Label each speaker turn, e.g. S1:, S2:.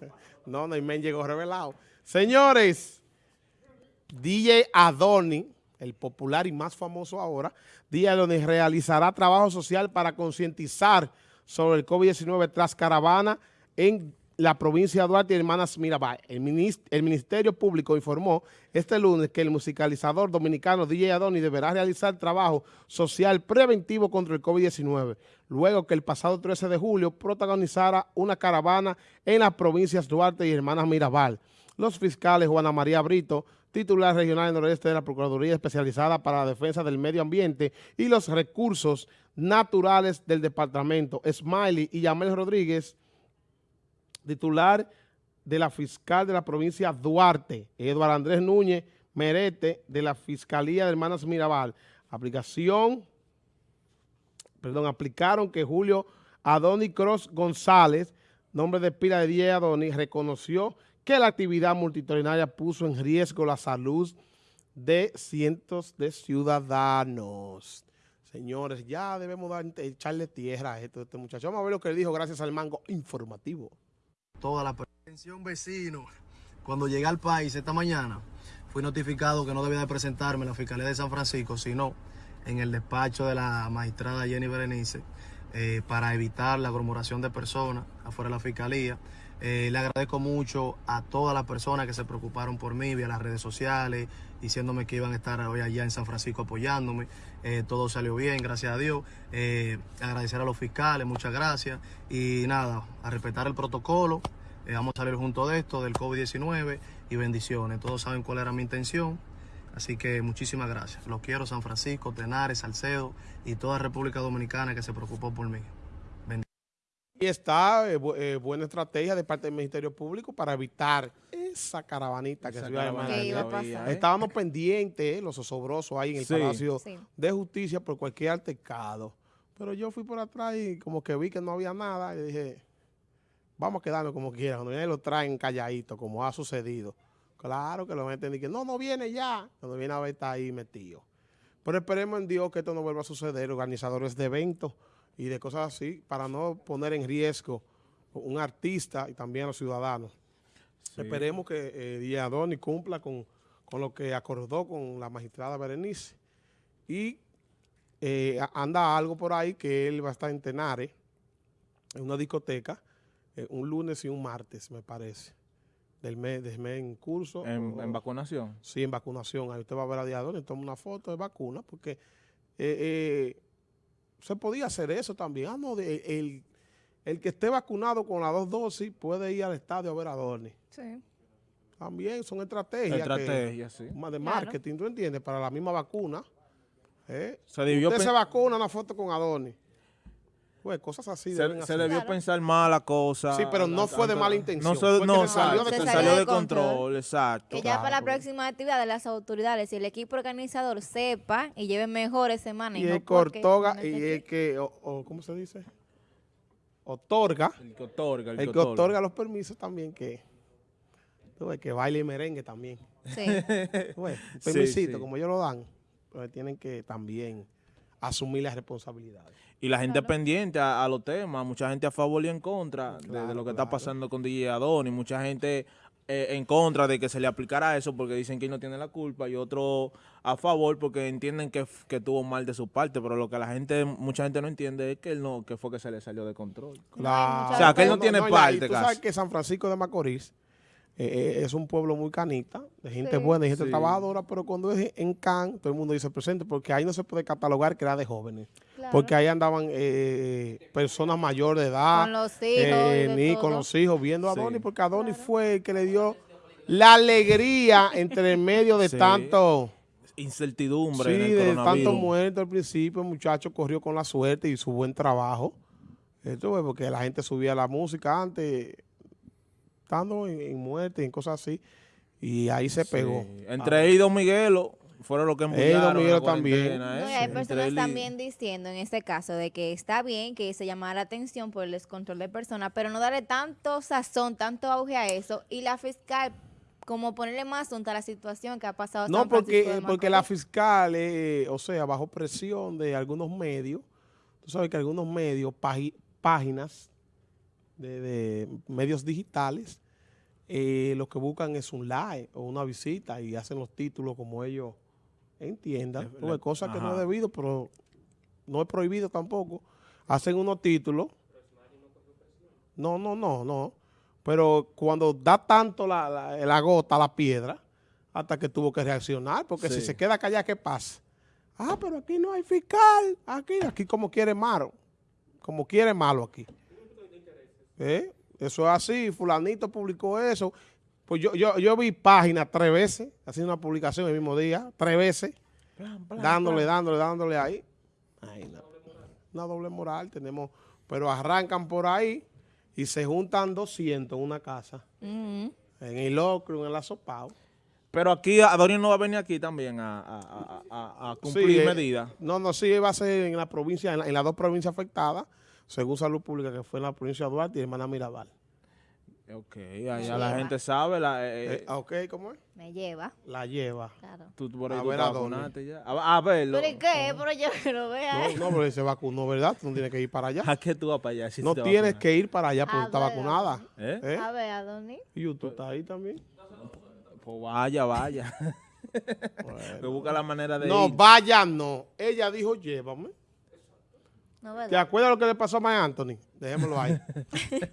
S1: No, Neymen llegó revelado. Señores, DJ Adoni, el popular y más famoso ahora, DJ Adoni realizará trabajo social para concientizar sobre el COVID-19 tras caravana en la provincia de Duarte y Hermanas Mirabal. El, Ministerio Público informó este lunes que el musicalizador dominicano DJ Adoni deberá realizar trabajo social preventivo contra el COVID-19, luego que el pasado 13 de julio protagonizara una caravana en las provincias Duarte y Hermanas Mirabal. Los fiscales Juana María Brito, titular regional noroeste de la Procuraduría Especializada para la Defensa del Medio Ambiente y los Recursos Naturales del Departamento, Smiley y Yamel Rodríguez, titular de la fiscal de la provincia Duarte, Eduardo Andrés Núñez Merete, de la Fiscalía de Hermanas Mirabal. Aplicación, perdón, aplicaron que Julio Adoni Cross González, nombre de pila de Diego Adoni, reconoció que la actividad multitudinaria puso en riesgo la salud de cientos de ciudadanos. Señores, ya debemos dar, echarle tierra a esto, este muchacho. Vamos a ver lo que le dijo gracias al mango informativo
S2: toda la atención vecino. Cuando llegué al país esta mañana, fui notificado que no debía de presentarme en la Fiscalía de San Francisco, sino en el despacho de la magistrada Jenny Berenice, eh, para evitar la aglomeración de personas afuera de la Fiscalía. Eh, le agradezco mucho a todas las personas que se preocuparon por mí vía las redes sociales, diciéndome que iban a estar hoy allá en San Francisco apoyándome. Eh, todo salió bien, gracias a Dios. Eh, agradecer a los fiscales, muchas gracias. Y nada, a respetar el protocolo. vamos a salir junto de esto, del COVID-19 y bendiciones. Todos saben cuál era mi intención. Así que muchísimas gracias. Los quiero San Francisco, Tenares, Salcedo y toda República Dominicana que se preocupó por mí.
S1: Y está eh, eh, buena estrategia de parte del Ministerio Público para evitar esa caravanita que se iba a Estábamos pendientes, los osobrosos ahí en el Palacio de Justicia por cualquier altercado. Pero yo fui por atrás y como que vi que no había nada y dije, vamos a quedarnos como quieran. Cuando vienen lo traen calladito, como ha sucedido. Claro que lo meten y que no, no viene ya. Cuando viene a ver está ahí metido. Pero esperemos en Dios que esto no vuelva a suceder. Organizadores de eventos y de cosas así, para no poner en riesgo un artista y también a los ciudadanos. Esperemos que eh, Díaz cumpla con, lo que acordó con la magistrada Berenice y eh, anda algo por ahí que él va a estar en Tenares, en una discoteca, eh, un lunes y un martes, me parece, del mes, del mes en curso.
S3: ¿En, vacunación?
S1: Sí, en vacunación. Ahí usted va a ver a Díaz toma una foto de vacuna, porque eh, se podía hacer eso también. Ah, no, el, el, que esté vacunado con las dos dosis puede ir al estadio a ver a Dorni. Sí. También son estrategias.
S3: Estrategias, sí.
S1: De marketing, ¿tú entiendes? Para la misma vacuna. ¿eh? Se Usted se vacuna una foto con Adoni. Pues cosas así.
S3: Se, se debió pensar mal la cosa.
S1: Sí, pero no fue de mala intención.
S3: No, no se salió, de, salió de control. exacto.
S4: Que ya para la próxima actividad de las autoridades, si el equipo organizador sepa y lleve mejor ese manejo.
S1: Y el cortoga, y el que, o, ¿cómo se dice? Otorga.
S3: El que otorga.
S1: El, que, otorga. los permisos también que, que baile y merengue también. Sí. permisito, como ellos lo dan, pues tienen que también asumir las responsabilidades.
S3: Y la gente pendiente a, los temas, mucha gente a favor y en contra de, lo que está pasando con DJ Adoni, mucha gente eh, en contra de que se le aplicara eso porque dicen que él no tiene la culpa y otro a favor porque entienden que, que tuvo mal de su parte, pero lo que la gente, mucha gente no entiende es que él no, que fue que se le salió de control.
S1: Claro.
S3: O sea, que él no, tiene parte.
S1: tú sabes que San Francisco de Macorís eh, eh, es un pueblo muy canita, de gente buena, de gente trabajadora, pero cuando es en Can, todo el mundo dice presente, porque ahí no se puede catalogar que era de jóvenes. Porque ahí andaban eh, personas mayores de edad,
S4: con los hijos,
S1: ni con los hijos, viendo a Adonis, porque Adonis fue el que le dio la alegría entre el medio de tanto
S3: incertidumbre.
S1: Sí, de tanto muerto al principio, el muchacho corrió con la suerte y su buen trabajo. Esto fue porque la gente subía la música antes estando en, muerte y en cosas así. Y ahí se pegó.
S3: Entre ah. ellos y Don Miguelo fueron los que
S1: Miguelo también.
S4: hay personas también diciendo en este caso de que está bien que se llamara la atención por el descontrol de personas, pero no darle tanto sazón, tanto auge a eso. Y la fiscal como ponerle más asunto a la situación que ha pasado.
S1: No, porque, porque la fiscal, eh, o sea, bajo presión de algunos medios, tú sabes que algunos medios, páginas de, medios digitales eh, lo que buscan es un like o una visita y hacen los títulos como ellos entiendan. Cosas que no es debido, pero no es prohibido tampoco. Hacen unos títulos. No, no, no, no. Pero cuando da tanto la, la, la gota la piedra, hasta que tuvo que reaccionar, porque si se queda callada, ¿qué pasa? Ah, pero aquí no hay fiscal. Aquí, aquí como quiere malo. Como quiere malo aquí. ¿Eh? Eso es así. Fulanito publicó eso. Pues yo, yo, yo vi páginas tres veces, haciendo una publicación el mismo día, tres veces,
S3: Plan, plan,
S1: dándole,
S3: plan.
S1: dándole, dándole ahí. Ay, no. Una doble moral tenemos. Pero arrancan por ahí y se juntan 200 en una casa.
S4: Ujú.
S1: En el locro, en el asopao.
S3: Pero aquí Adonis no va a venir aquí también a, a- a- a- a cumplir
S1: Sí, eh,
S3: medidas.
S1: No, no, sí, va a ser en la provincia, en, la- en las dos provincias afectadas, según Salud Pública, que fue en la provincia de Duarte y Hermana Mirabal.
S3: Ok, allá la gente sabe. La, eh,
S1: Eh, ah, ok, ¿cómo es?
S4: Me lleva,
S1: La lleva.
S4: claro.
S3: tú por ahí
S1: a
S3: tú
S1: ver
S3: te vacunaste ya. A, a verlo.
S4: ¿Pero y qué? Pero yo que lo vea.
S1: No, no, pero se vacunó, ¿verdad? Tú no tienes que ir para allá.
S3: ¿A qué tú vas para allá? si
S1: No tienes
S3: vacunas?
S1: que ir para allá porque está vacunada.
S3: ¿Eh?
S1: ¿Eh?
S4: A ver, Adonis.
S1: Y tú estás ahí también.
S3: Pues vaya, vaya. Me busca la manera de
S1: No,
S3: ir.
S1: vaya no. Ella dijo, llévame.
S4: No,
S1: ¿Te acuerdas lo que le pasó a Mike Anthony? Dejémoslo ahí.